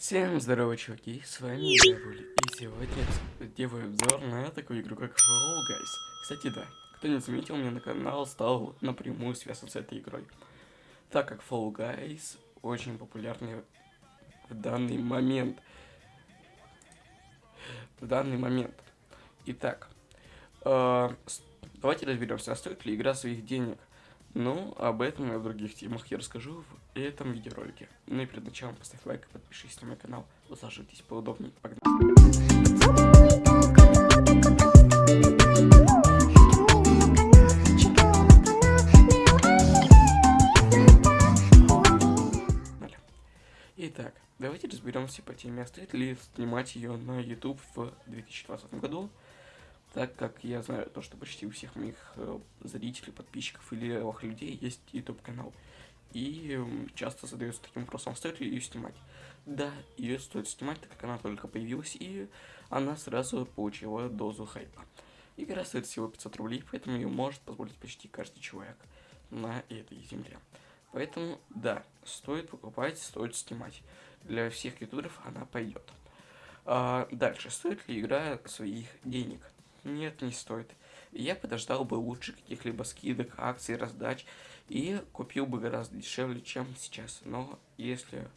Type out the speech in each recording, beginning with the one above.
Всем здорово, чуваки, с вами я, Вули, и сегодня я делаю обзор на такую игру, как Fall Guys. Кстати, да, кто не заметил, мне на канал стал напрямую связан с этой игрой. Так как Fall Guys очень популярный в данный момент. В данный момент. Итак, э, давайте разберемся, а стоит ли игра своих денег. Ну, об этом и о других темах я расскажу в этом видеоролике. Ну и перед началом поставь лайк и подпишись на мой канал. Усаживайтесь поудобнее. Погнали. Итак, давайте разберемся по теме, а стоит ли снимать ее на YouTube в 2020 году так как я знаю то, что почти у всех моих э, зрителей, подписчиков или левых людей есть YouTube канал. И часто задаются таким вопросом, стоит ли ее снимать. Да, ее стоит снимать, так как она только появилась, и она сразу получила дозу хайпа. Игра стоит всего 500 рублей, поэтому ее может позволить почти каждый человек на этой земле. Поэтому, да, стоит покупать, стоит снимать. Для всех ютуберов она пойдет. А, дальше, стоит ли игра своих денег? Нет, не стоит. Я подождал бы лучше каких-либо скидок, акций, раздач и купил бы гораздо дешевле, чем сейчас. Но если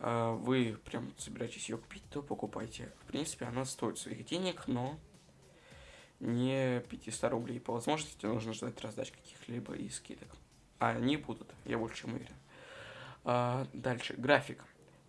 э, вы прям собираетесь ее купить, то покупайте. В принципе, она стоит своих денег, но не 500 рублей. По возможности нужно ждать раздач каких-либо и скидок. А они будут, я больше чем уверен. А, дальше, график.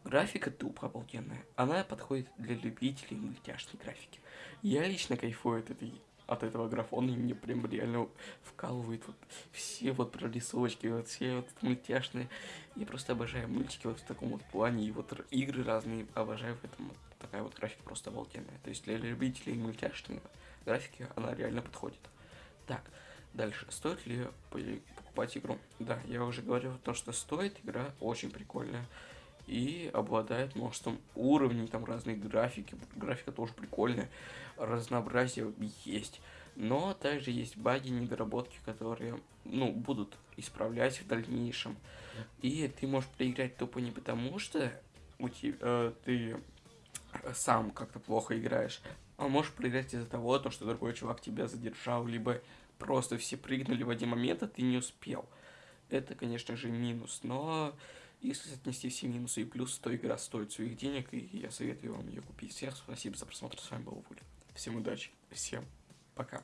Графика тупо обалденная. Она подходит для любителей мультяшной графики. Я лично кайфую от, этой, от этого графона, и мне прям реально вкалывает вот все вот прорисовочки, вот все вот мультяшные. Я просто обожаю мультики вот в таком вот плане, и вот игры разные обожаю в этом. Такая вот графика просто обалденная. То есть для любителей мультяшной графики она реально подходит. Так, дальше. Стоит ли покупать игру? Да, я уже говорил то, что стоит. Игра очень прикольная и обладает множеством уровней, там разные графики, графика тоже прикольная, разнообразие есть. Но также есть баги, недоработки, которые, ну, будут исправлять в дальнейшем. И ты можешь проиграть тупо не потому, что у тебя, э, ты сам как-то плохо играешь, а можешь проиграть из-за того, то, что другой чувак тебя задержал, либо просто все прыгнули в один момент, а ты не успел. Это, конечно же, минус, но если отнести все минусы и плюсы, то игра стоит своих денег, и я советую вам ее купить. Всем спасибо за просмотр, с вами был Вуля. Всем удачи, всем пока.